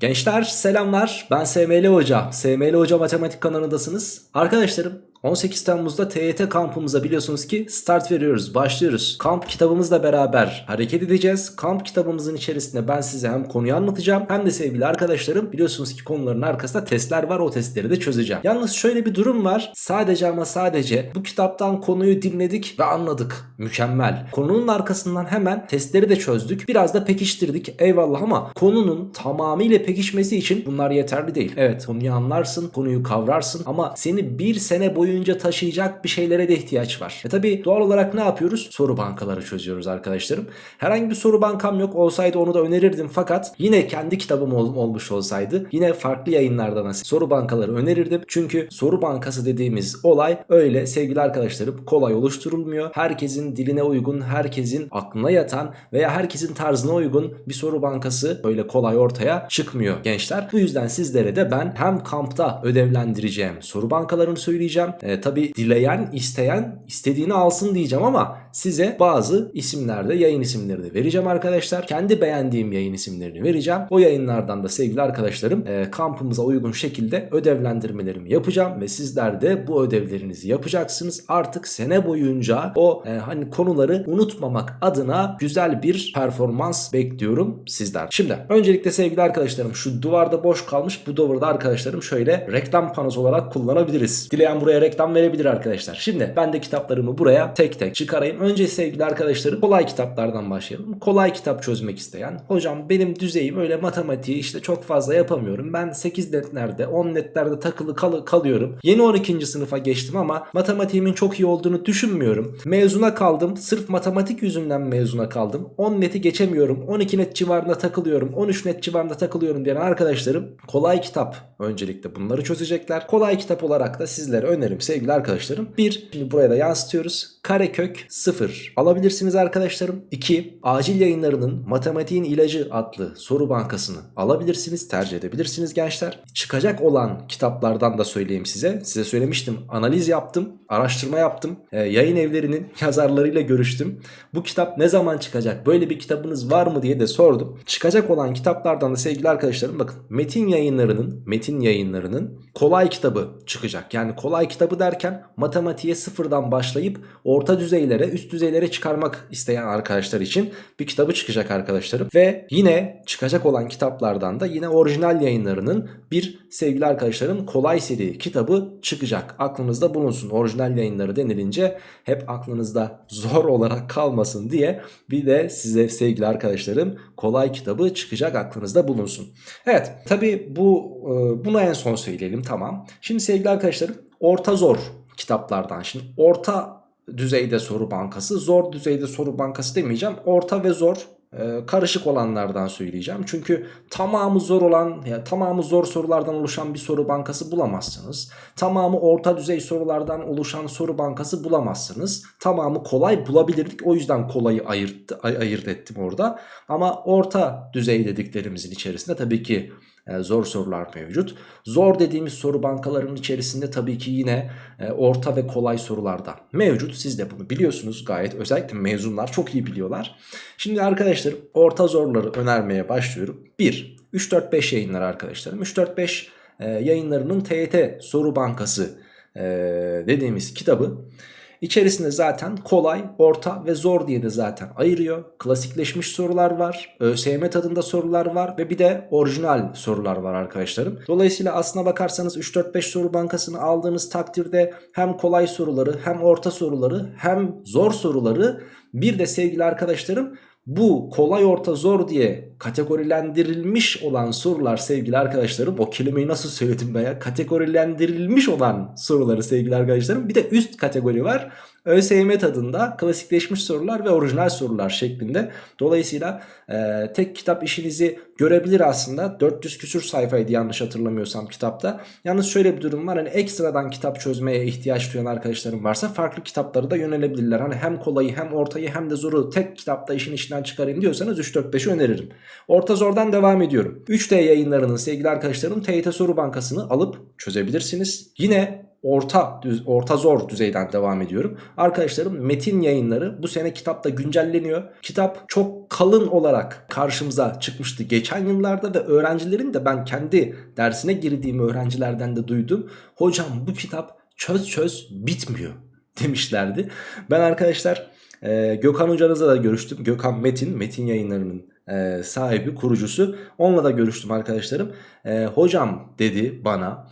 Gençler selamlar ben SML Hoca. SML Hoca Matematik kanalındasınız. Arkadaşlarım 18 Temmuz'da TYT kampımıza biliyorsunuz ki start veriyoruz, başlıyoruz. Kamp kitabımızla beraber hareket edeceğiz. Kamp kitabımızın içerisinde ben size hem konuyu anlatacağım hem de sevgili arkadaşlarım biliyorsunuz ki konuların arkasında testler var o testleri de çözeceğim. Yalnız şöyle bir durum var. Sadece ama sadece bu kitaptan konuyu dinledik ve anladık. Mükemmel. Konunun arkasından hemen testleri de çözdük. Biraz da pekiştirdik. Eyvallah ama konunun tamamıyla pekişmesi için bunlar yeterli değil. Evet konuyu anlarsın, konuyu kavrarsın ama seni bir sene boyunca taşıyacak bir şeylere de ihtiyaç var. E tabi doğal olarak ne yapıyoruz? Soru bankaları çözüyoruz arkadaşlarım. Herhangi bir soru bankam yok olsaydı onu da önerirdim fakat yine kendi kitabım ol- olmuş olsaydı yine farklı yayınlardan soru bankaları önerirdim. Çünkü soru bankası dediğimiz olay öyle sevgili arkadaşlarım kolay oluşturulmuyor. Herkesin diline uygun, herkesin aklına yatan veya herkesin tarzına uygun bir soru bankası böyle kolay ortaya çıkmıyor gençler. Bu yüzden sizlere de ben hem kampta ödevlendireceğim soru bankalarını söyleyeceğim. E, tabi dileyen, isteyen istediğini alsın diyeceğim ama size bazı isimlerde yayın isimleri de vereceğim arkadaşlar. Kendi beğendiğim yayın isimlerini vereceğim. O yayınlardan da sevgili arkadaşlarım e, kampımıza uygun şekilde ödevlendirmelerimi yapacağım ve sizler de bu ödevlerinizi yapacaksınız. Artık sene boyunca o e, hani konuları unutmamak adına güzel bir performans bekliyorum sizler. Şimdi öncelikle sevgili arkadaşlarım şu duvarda boş kalmış bu duvarda arkadaşlarım şöyle reklam panosu olarak kullanabiliriz. Dileyen buraya reklam verebilir arkadaşlar. Şimdi ben de kitaplarımı buraya tek tek çıkarayım. Önce sevgili arkadaşlarım kolay kitaplardan başlayalım. Kolay kitap çözmek isteyen hocam benim düzeyim öyle matematiği işte çok fazla yapamıyorum. Ben 8 netlerde 10 netlerde takılı kal kalıyorum. Yeni 12. sınıfa geçtim ama matematiğimin çok iyi olduğunu düşünmüyorum. Mezuna kaldım. Sırf matematik yüzünden mezuna kaldım. 10 neti geçemiyorum. 12 net civarında takılıyorum. 13 net civarında takılıyorum diyen arkadaşlarım kolay kitap öncelikle bunları çözecekler. Kolay kitap olarak da sizlere önerim sevgili arkadaşlarım. 1. Şimdi buraya da yansıtıyoruz. Karekök 0 alabilirsiniz arkadaşlarım. 2. Acil yayınlarının Matematiğin İlacı adlı soru bankasını alabilirsiniz. Tercih edebilirsiniz gençler. Çıkacak olan kitaplardan da söyleyeyim size. Size söylemiştim. Analiz yaptım. Araştırma yaptım. Ee, yayın evlerinin yazarlarıyla görüştüm. Bu kitap ne zaman çıkacak? Böyle bir kitabınız var mı diye de sordum. Çıkacak olan kitaplardan da sevgili arkadaşlarım bakın. Metin yayınlarının Metin yayınlarının kolay kitabı çıkacak. Yani kolay kitabı derken matematiğe sıfırdan başlayıp orta düzeylere üst düzeylere çıkarmak isteyen arkadaşlar için bir kitabı çıkacak arkadaşlarım. Ve yine çıkacak olan kitaplardan da yine orijinal yayınlarının bir sevgili arkadaşlarım kolay seri kitabı çıkacak. Aklınızda bulunsun. Orijinal yayınları denilince hep aklınızda zor olarak kalmasın diye bir de size sevgili arkadaşlarım kolay kitabı çıkacak aklınızda bulunsun. Evet tabi bu e, bunu en son söyleyelim tamam. Şimdi sevgili arkadaşlarım orta zor kitaplardan şimdi orta düzeyde soru bankası zor düzeyde soru bankası demeyeceğim orta ve zor e, karışık olanlardan söyleyeceğim. Çünkü tamamı zor olan ya tamamı zor sorulardan oluşan bir soru bankası bulamazsınız. Tamamı orta düzey sorulardan oluşan soru bankası bulamazsınız. Tamamı kolay bulabilirdik. O yüzden kolayı ayırt, ay, ayırt ettim orada. Ama orta düzey dediklerimizin içerisinde tabii ki zor sorular mevcut. Zor dediğimiz soru bankalarının içerisinde tabii ki yine e, orta ve kolay sorular da mevcut. Siz de bunu biliyorsunuz gayet özellikle mezunlar çok iyi biliyorlar. Şimdi arkadaşlar orta zorları önermeye başlıyorum. 1. 3-4-5 yayınlar arkadaşlarım. 3-4-5 e, yayınlarının TYT soru bankası e, dediğimiz kitabı. İçerisinde zaten kolay, orta ve zor diye de zaten ayırıyor. Klasikleşmiş sorular var, ÖSYM tadında sorular var ve bir de orijinal sorular var arkadaşlarım. Dolayısıyla aslına bakarsanız 3-4-5 soru bankasını aldığınız takdirde hem kolay soruları hem orta soruları hem zor soruları bir de sevgili arkadaşlarım bu kolay orta zor diye kategorilendirilmiş olan sorular sevgili arkadaşlarım o kelimeyi nasıl söyledim ben ya? Kategorilendirilmiş olan soruları sevgili arkadaşlarım. Bir de üst kategori var ÖSYM tadında klasikleşmiş sorular ve orijinal sorular şeklinde. Dolayısıyla e, tek kitap işinizi görebilir aslında. 400 küsür sayfaydı yanlış hatırlamıyorsam kitapta. Yalnız şöyle bir durum var. Hani ekstradan kitap çözmeye ihtiyaç duyan arkadaşlarım varsa farklı kitapları da yönelebilirler. Hani hem kolayı hem ortayı hem de zoru tek kitapta işin içinden çıkarayım diyorsanız 3-4-5'i öneririm. Orta zordan devam ediyorum. 3D yayınlarının sevgili arkadaşlarım TYT soru bankasını alıp çözebilirsiniz. Yine orta düz, orta zor düzeyden devam ediyorum. Arkadaşlarım metin yayınları bu sene kitapta güncelleniyor. Kitap çok kalın olarak karşımıza çıkmıştı geçen yıllarda ve öğrencilerin de ben kendi dersine girdiğim öğrencilerden de duydum. Hocam bu kitap çöz çöz bitmiyor demişlerdi. Ben arkadaşlar e, Gökhan hocanızla da görüştüm. Gökhan Metin, Metin yayınlarının e, sahibi, kurucusu. Onunla da görüştüm arkadaşlarım. E, hocam dedi bana.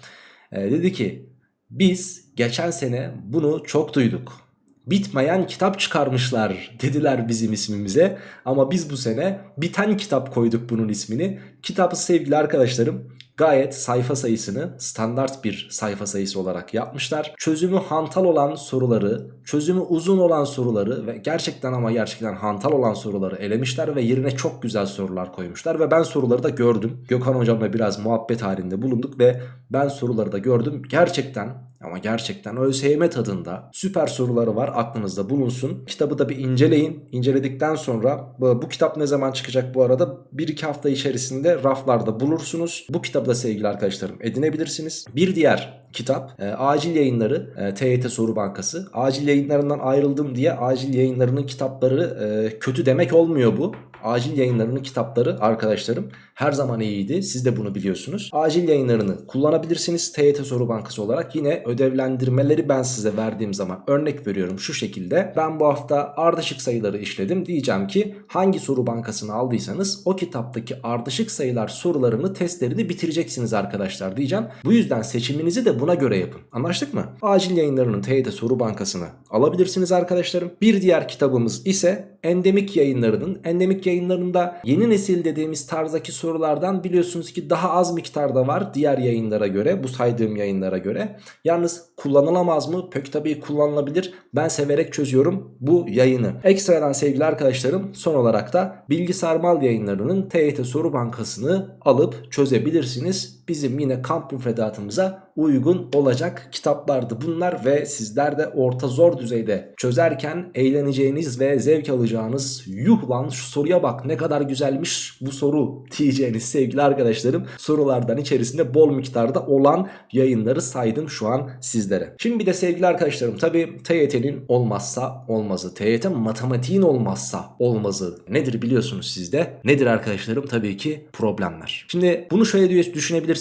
E, dedi ki biz geçen sene bunu çok duyduk. Bitmeyen kitap çıkarmışlar dediler bizim ismimize. Ama biz bu sene biten kitap koyduk bunun ismini. Kitabı sevgili arkadaşlarım gayet sayfa sayısını standart bir sayfa sayısı olarak yapmışlar. Çözümü hantal olan soruları, çözümü uzun olan soruları ve gerçekten ama gerçekten hantal olan soruları elemişler ve yerine çok güzel sorular koymuşlar ve ben soruları da gördüm. Gökhan hocamla biraz muhabbet halinde bulunduk ve ben soruları da gördüm. Gerçekten ama gerçekten ÖSYM tadında süper soruları var aklınızda bulunsun. Kitabı da bir inceleyin. İnceledikten sonra bu, bu kitap ne zaman çıkacak bu arada? 1-2 hafta içerisinde raflarda bulursunuz. Bu kitabı da sevgili arkadaşlarım edinebilirsiniz. Bir diğer kitap e, acil yayınları e, TYT soru bankası. Acil yayınlarından ayrıldım diye acil yayınlarının kitapları e, kötü demek olmuyor bu. Acil yayınlarının kitapları arkadaşlarım her zaman iyiydi. Siz de bunu biliyorsunuz. Acil yayınlarını kullanabilirsiniz. TYT soru bankası olarak yine ödevlendirmeleri ben size verdiğim zaman örnek veriyorum şu şekilde. Ben bu hafta ardışık sayıları işledim. Diyeceğim ki hangi soru bankasını aldıysanız o kitaptaki ardışık sayılar sorularını testlerini bitireceksiniz arkadaşlar diyeceğim. Bu yüzden seçiminizi de buna göre yapın. Anlaştık mı? Acil yayınlarının TYT soru bankasını alabilirsiniz arkadaşlarım. Bir diğer kitabımız ise endemik yayınlarının. Endemik yayınlarında yeni nesil dediğimiz tarzdaki sorulardan biliyorsunuz ki daha az miktarda var diğer yayınlara göre bu saydığım yayınlara göre. Yalnız kullanılamaz mı? Pek tabii kullanılabilir. Ben severek çözüyorum bu yayını. Ekstradan sevgili arkadaşlarım son olarak da bilgisayar mal yayınlarının TYT soru bankasını alıp çözebilirsiniz. Bizim yine kamp müfredatımıza uygun olacak kitaplardı bunlar ve sizler de orta zor düzeyde çözerken eğleneceğiniz ve zevk alacağınız yuh lan şu soruya bak ne kadar güzelmiş bu soru diyeceğiniz sevgili arkadaşlarım sorulardan içerisinde bol miktarda olan yayınları saydım şu an sizlere. Şimdi bir de sevgili arkadaşlarım tabi TYT'nin olmazsa olmazı TYT matematiğin olmazsa olmazı nedir biliyorsunuz sizde nedir arkadaşlarım tabii ki problemler. Şimdi bunu şöyle düşünebilirsiniz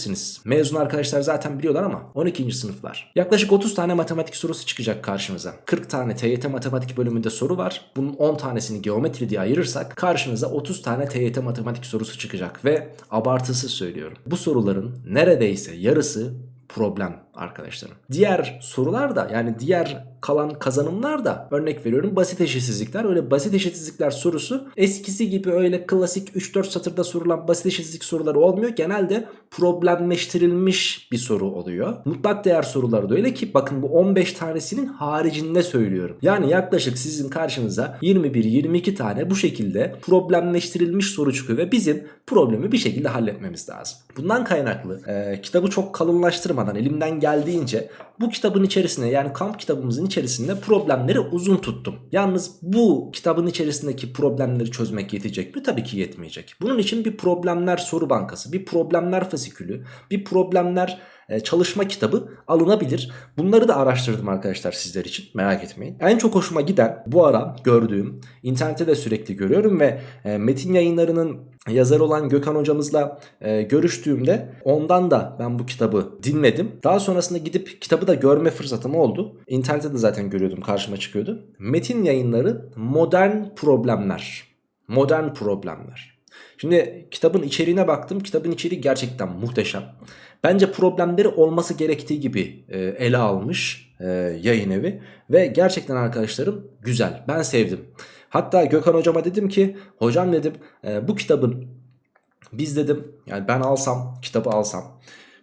mezun arkadaşlar zaten biliyorlar ama 12. sınıflar. Yaklaşık 30 tane matematik sorusu çıkacak karşınıza. 40 tane TYT matematik bölümünde soru var. Bunun 10 tanesini geometri diye ayırırsak karşınıza 30 tane TYT matematik sorusu çıkacak. Ve abartısı söylüyorum. Bu soruların neredeyse yarısı problem arkadaşlarım. Diğer sorular da yani diğer kalan kazanımlar da örnek veriyorum basit eşitsizlikler. Öyle basit eşitsizlikler sorusu eskisi gibi öyle klasik 3-4 satırda sorulan basit eşitsizlik soruları olmuyor. Genelde problemleştirilmiş bir soru oluyor. Mutlak değer soruları da öyle ki bakın bu 15 tanesinin haricinde söylüyorum. Yani yaklaşık sizin karşınıza 21-22 tane bu şekilde problemleştirilmiş soru çıkıyor ve bizim problemi bir şekilde halletmemiz lazım. Bundan kaynaklı e, kitabı çok kalınlaştırmadan elimden Gallince bu kitabın içerisine yani kamp kitabımızın içerisinde problemleri uzun tuttum. Yalnız bu kitabın içerisindeki problemleri çözmek yetecek mi? Tabii ki yetmeyecek. Bunun için bir problemler soru bankası, bir problemler fasikülü, bir problemler e, çalışma kitabı alınabilir. Bunları da araştırdım arkadaşlar sizler için merak etmeyin. En çok hoşuma giden bu ara gördüğüm internette de sürekli görüyorum ve e, metin yayınlarının yazar olan Gökhan hocamızla e, görüştüğümde ondan da ben bu kitabı dinledim. Daha sonrasında gidip kitabı da görme fırsatım oldu. İnternette de zaten görüyordum karşıma çıkıyordu. Metin yayınları modern problemler. Modern problemler. Şimdi kitabın içeriğine baktım. Kitabın içeriği gerçekten muhteşem. Bence problemleri olması gerektiği gibi e, ele almış e, yayın evi. Ve gerçekten arkadaşlarım güzel. Ben sevdim. Hatta Gökhan hocama dedim ki hocam dedim e, bu kitabın biz dedim yani ben alsam kitabı alsam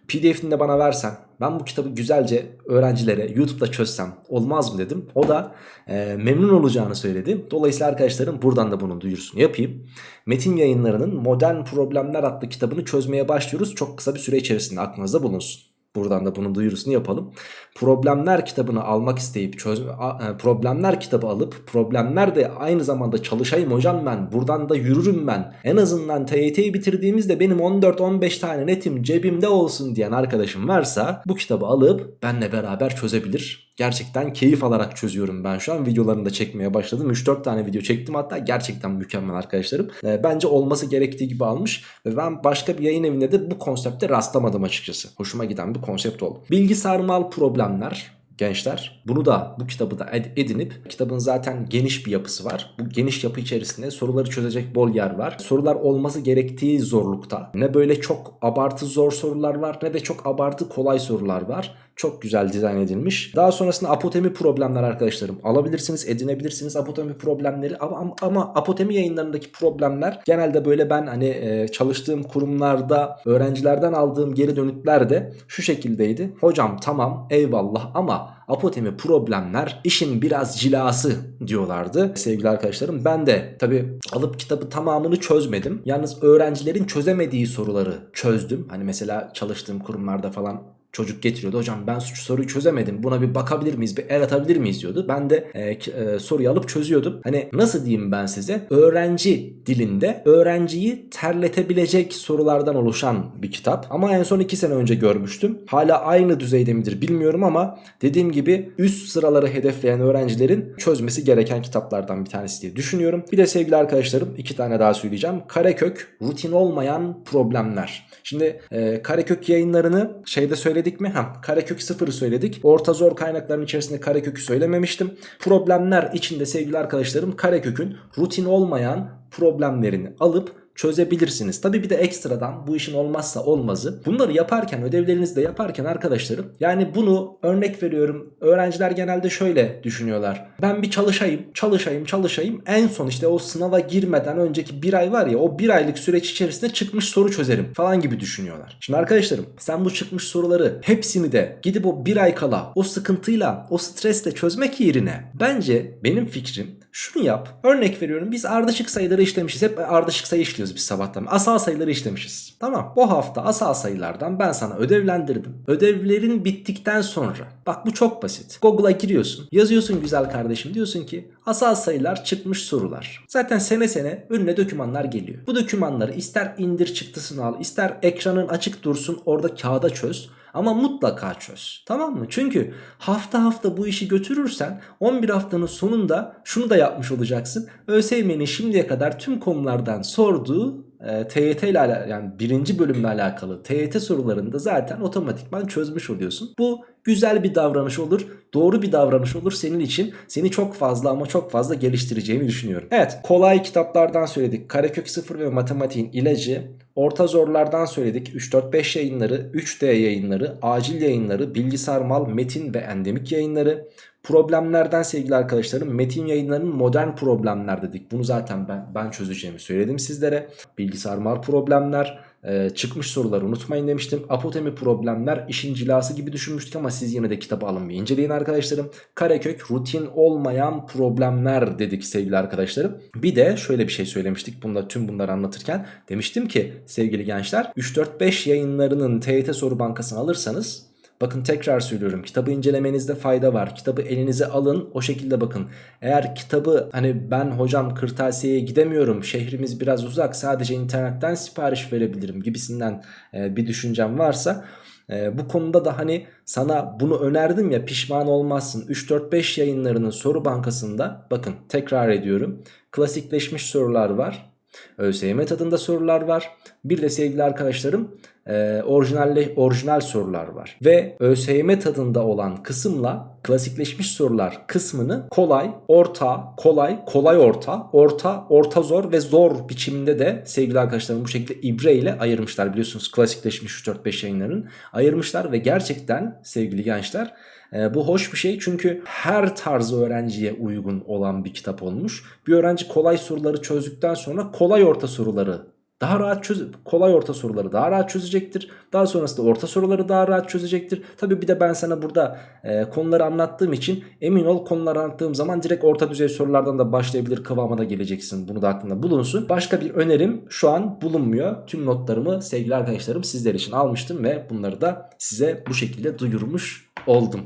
pdf'ini de bana versen ben bu kitabı güzelce öğrencilere YouTube'da çözsem olmaz mı dedim. O da e, memnun olacağını söyledi. Dolayısıyla arkadaşlarım buradan da bunun duyurusunu yapayım. Metin yayınlarının Modern Problemler adlı kitabını çözmeye başlıyoruz. Çok kısa bir süre içerisinde aklınızda bulunsun. Buradan da bunun duyurusunu yapalım. Problemler kitabını almak isteyip çöz a- e, problemler kitabı alıp problemler de aynı zamanda çalışayım hocam ben. Buradan da yürürüm ben. En azından TYT'yi bitirdiğimizde benim 14-15 tane netim cebimde olsun diyen arkadaşım varsa bu kitabı alıp benle beraber çözebilir. Gerçekten keyif alarak çözüyorum ben şu an. Videolarını da çekmeye başladım. 3-4 tane video çektim hatta gerçekten mükemmel arkadaşlarım. E, bence olması gerektiği gibi almış ve ben başka bir yayın evinde de bu konsepte rastlamadım açıkçası. Hoşuma giden bir konsept oldu. Bilgisayar mal problemler gençler. Bunu da bu kitabı da ed- edinip kitabın zaten geniş bir yapısı var. Bu geniş yapı içerisinde soruları çözecek bol yer var. Sorular olması gerektiği zorlukta. Ne böyle çok abartı zor sorular var ne de çok abartı kolay sorular var. Çok güzel dizayn edilmiş. Daha sonrasında apotemi problemler arkadaşlarım. Alabilirsiniz, edinebilirsiniz apotemi problemleri ama, ama, ama apotemi yayınlarındaki problemler genelde böyle ben hani e, çalıştığım kurumlarda öğrencilerden aldığım geri dönütler de şu şekildeydi. Hocam tamam eyvallah ama apotemi problemler işin biraz cilası diyorlardı sevgili arkadaşlarım. Ben de tabi alıp kitabı tamamını çözmedim. Yalnız öğrencilerin çözemediği soruları çözdüm. Hani mesela çalıştığım kurumlarda falan Çocuk getiriyordu hocam ben şu soruyu çözemedim buna bir bakabilir miyiz bir el atabilir miyiz diyordu. Ben de e, e, soruyu alıp çözüyordum. Hani nasıl diyeyim ben size öğrenci dilinde öğrenciyi terletebilecek sorulardan oluşan bir kitap. Ama en son 2 sene önce görmüştüm. Hala aynı düzeyde midir bilmiyorum ama dediğim gibi üst sıraları hedefleyen öğrencilerin çözmesi gereken kitaplardan bir tanesi diye düşünüyorum. Bir de sevgili arkadaşlarım iki tane daha söyleyeceğim. Karekök rutin olmayan problemler. Şimdi e, Karekök yayınlarını şeyde söyledik mi? Ha, Karekök 0'ı söyledik. Orta zor kaynakların içerisinde Karekök'ü söylememiştim. Problemler içinde sevgili arkadaşlarım Karekök'ün rutin olmayan problemlerini alıp çözebilirsiniz. Tabi bir de ekstradan bu işin olmazsa olmazı. Bunları yaparken ödevlerinizi de yaparken arkadaşlarım yani bunu örnek veriyorum öğrenciler genelde şöyle düşünüyorlar. Ben bir çalışayım çalışayım çalışayım en son işte o sınava girmeden önceki bir ay var ya o bir aylık süreç içerisinde çıkmış soru çözerim falan gibi düşünüyorlar. Şimdi arkadaşlarım sen bu çıkmış soruları hepsini de gidip o bir ay kala o sıkıntıyla o stresle çözmek yerine bence benim fikrim şunu yap. Örnek veriyorum biz ardışık sayıları işlemişiz. Hep ardışık sayı işliyoruz biz sabahtan. Asal sayıları işlemişiz. Tamam. Bu hafta asal sayılardan ben sana ödevlendirdim. Ödevlerin bittikten sonra bak bu çok basit. Google'a giriyorsun. Yazıyorsun güzel kardeşim. Diyorsun ki asal sayılar çıkmış sorular. Zaten sene sene önüne dokümanlar geliyor. Bu dokümanları ister indir çıktısını al, ister ekranın açık dursun orada kağıda çöz. Ama mutlaka çöz. Tamam mı? Çünkü hafta hafta bu işi götürürsen 11 haftanın sonunda şunu da yapmış olacaksın. ÖSYM'nin şimdiye kadar tüm konulardan sorduğu e, TYT ile yani birinci bölümle alakalı TYT sorularında zaten otomatikman çözmüş oluyorsun. Bu güzel bir davranış olur. Doğru bir davranış olur senin için. Seni çok fazla ama çok fazla geliştireceğini düşünüyorum. Evet kolay kitaplardan söyledik. Karekök 0 ve matematiğin ilacı. Orta zorlardan söyledik. 3-4-5 yayınları, 3D yayınları, acil yayınları, bilgisayar mal, metin ve endemik yayınları. Problemlerden sevgili arkadaşlarım metin yayınlarının modern problemler dedik. Bunu zaten ben, ben çözeceğimi söyledim sizlere. Bilgisayar mal problemler, e, çıkmış soruları unutmayın demiştim. Apotemi problemler işin cilası gibi düşünmüştük ama siz yine de kitabı alın bir inceleyin arkadaşlarım. Karekök rutin olmayan problemler dedik sevgili arkadaşlarım. Bir de şöyle bir şey söylemiştik bunda tüm bunları anlatırken. Demiştim ki sevgili gençler 3-4-5 yayınlarının TYT soru bankasını alırsanız Bakın tekrar söylüyorum kitabı incelemenizde fayda var. Kitabı elinize alın o şekilde bakın. Eğer kitabı hani ben hocam kırtasiyeye gidemiyorum şehrimiz biraz uzak sadece internetten sipariş verebilirim gibisinden e, bir düşüncem varsa... e, bu konuda da hani sana bunu önerdim ya pişman olmazsın 3-4-5 yayınlarının soru bankasında bakın tekrar ediyorum klasikleşmiş sorular var ÖSYM tadında sorular var bir de sevgili arkadaşlarım e, orijinalle, orijinal sorular var. Ve ÖSYM tadında olan kısımla klasikleşmiş sorular kısmını kolay, orta, kolay, kolay orta, orta, orta zor ve zor biçiminde de sevgili arkadaşlarım bu şekilde ibre ile ayırmışlar. Biliyorsunuz klasikleşmiş 3-4-5 yayınlarının ayırmışlar ve gerçekten sevgili gençler e, bu hoş bir şey çünkü her tarz öğrenciye uygun olan bir kitap olmuş. Bir öğrenci kolay soruları çözdükten sonra kolay orta soruları daha rahat çöz kolay orta soruları daha rahat çözecektir. Daha sonrasında orta soruları daha rahat çözecektir. Tabi bir de ben sana burada e, konuları anlattığım için emin ol konuları anlattığım zaman direkt orta düzey sorulardan da başlayabilir kıvama da geleceksin. Bunu da aklında bulunsun. Başka bir önerim şu an bulunmuyor. Tüm notlarımı sevgili arkadaşlarım sizler için almıştım ve bunları da size bu şekilde duyurmuş oldum.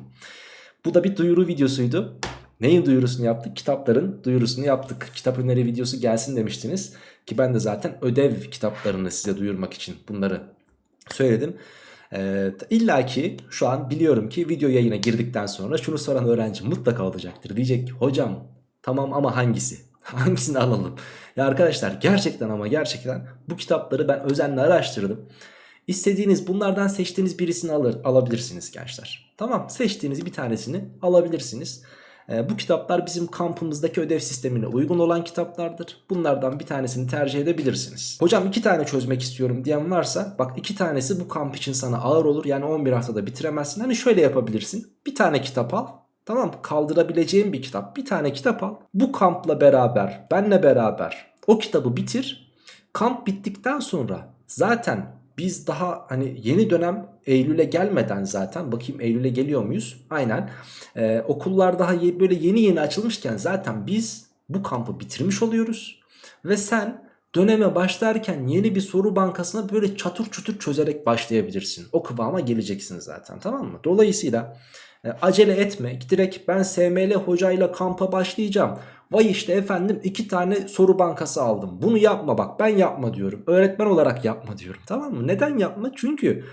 Bu da bir duyuru videosuydu. Neyin duyurusunu yaptık? Kitapların duyurusunu yaptık. Kitap öneri videosu gelsin demiştiniz. Ki ben de zaten ödev kitaplarını size duyurmak için bunları söyledim. Ee, İlla ki şu an biliyorum ki video yayına girdikten sonra şunu soran öğrenci mutlaka olacaktır. Diyecek ki hocam tamam ama hangisi? Hangisini alalım? Ya arkadaşlar gerçekten ama gerçekten bu kitapları ben özenle araştırdım. İstediğiniz bunlardan seçtiğiniz birisini alır, alabilirsiniz gençler. Tamam seçtiğiniz bir tanesini alabilirsiniz. Ee, bu kitaplar bizim kampımızdaki ödev sistemine uygun olan kitaplardır. Bunlardan bir tanesini tercih edebilirsiniz. Hocam iki tane çözmek istiyorum diyen varsa bak iki tanesi bu kamp için sana ağır olur. Yani 11 haftada bitiremezsin. Hani şöyle yapabilirsin. Bir tane kitap al. Tamam kaldırabileceğin bir kitap. Bir tane kitap al. Bu kampla beraber, benle beraber o kitabı bitir. Kamp bittikten sonra zaten biz daha hani yeni dönem Eylül'e gelmeden zaten bakayım Eylül'e geliyor muyuz? Aynen. Ee, okullar daha böyle yeni yeni açılmışken zaten biz bu kampı bitirmiş oluyoruz. Ve sen döneme başlarken yeni bir soru bankasına böyle çatır çutur çözerek başlayabilirsin. O kıvama geleceksin zaten tamam mı? Dolayısıyla e, acele etme. Direkt ben SML hocayla kampa başlayacağım. Vay işte efendim iki tane soru bankası aldım. Bunu yapma bak ben yapma diyorum. Öğretmen olarak yapma diyorum. Tamam mı? Neden yapma? Çünkü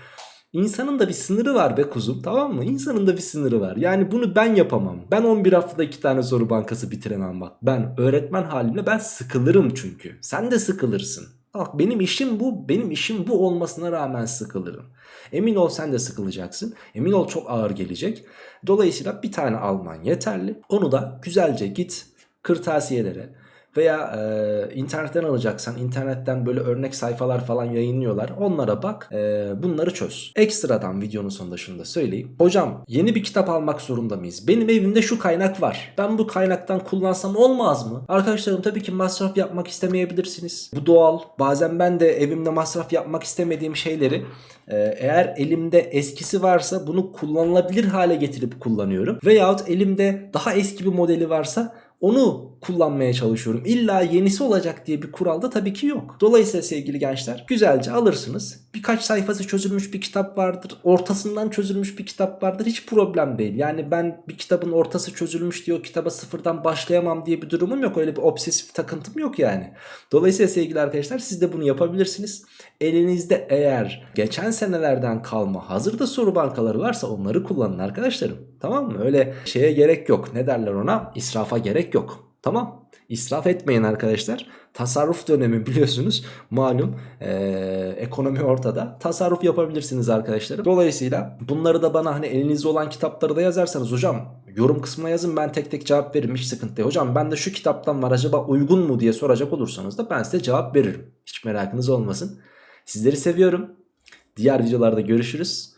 insanın da bir sınırı var be kuzum. Tamam mı? İnsanın da bir sınırı var. Yani bunu ben yapamam. Ben 11 haftada iki tane soru bankası bitiremem bak. Ben öğretmen halimle ben sıkılırım çünkü. Sen de sıkılırsın. Bak benim işim bu. Benim işim bu olmasına rağmen sıkılırım. Emin ol sen de sıkılacaksın. Emin ol çok ağır gelecek. Dolayısıyla bir tane alman yeterli. Onu da güzelce git kırtasiyelere veya e, internetten alacaksan internetten böyle örnek sayfalar falan yayınlıyorlar. Onlara bak e, bunları çöz. Ekstradan videonun sonunda şunu da söyleyeyim. Hocam yeni bir kitap almak zorunda mıyız? Benim evimde şu kaynak var. Ben bu kaynaktan kullansam olmaz mı? Arkadaşlarım tabii ki masraf yapmak istemeyebilirsiniz. Bu doğal. Bazen ben de evimde masraf yapmak istemediğim şeyleri e, eğer elimde eskisi varsa bunu kullanılabilir hale getirip kullanıyorum. Veyahut elimde daha eski bir modeli varsa onu kullanmaya çalışıyorum. İlla yenisi olacak diye bir kuralda tabii ki yok. Dolayısıyla sevgili gençler güzelce alırsınız. Birkaç sayfası çözülmüş bir kitap vardır. Ortasından çözülmüş bir kitap vardır. Hiç problem değil. Yani ben bir kitabın ortası çözülmüş diye o kitaba sıfırdan başlayamam diye bir durumum yok. Öyle bir obsesif takıntım yok yani. Dolayısıyla sevgili arkadaşlar siz de bunu yapabilirsiniz. Elinizde eğer geçen senelerden kalma hazırda soru bankaları varsa onları kullanın arkadaşlarım. Tamam mı? Öyle şeye gerek yok. Ne derler ona? İsrafa gerek yok. Tamam. İsraf etmeyin arkadaşlar. Tasarruf dönemi biliyorsunuz. Malum ee, ekonomi ortada. Tasarruf yapabilirsiniz arkadaşlar. Dolayısıyla bunları da bana hani elinizde olan kitapları da yazarsanız hocam yorum kısmına yazın ben tek tek cevap veririm hiç sıkıntı değil. Hocam ben de şu kitaptan var acaba uygun mu diye soracak olursanız da ben size cevap veririm. Hiç merakınız olmasın. Sizleri seviyorum. Diğer videolarda görüşürüz.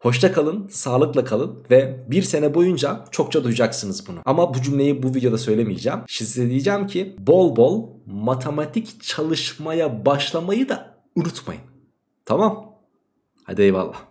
Hoşça kalın, sağlıkla kalın ve bir sene boyunca çokça duyacaksınız bunu. Ama bu cümleyi bu videoda söylemeyeceğim. Size diyeceğim ki bol bol matematik çalışmaya başlamayı da unutmayın. Tamam? Hadi eyvallah.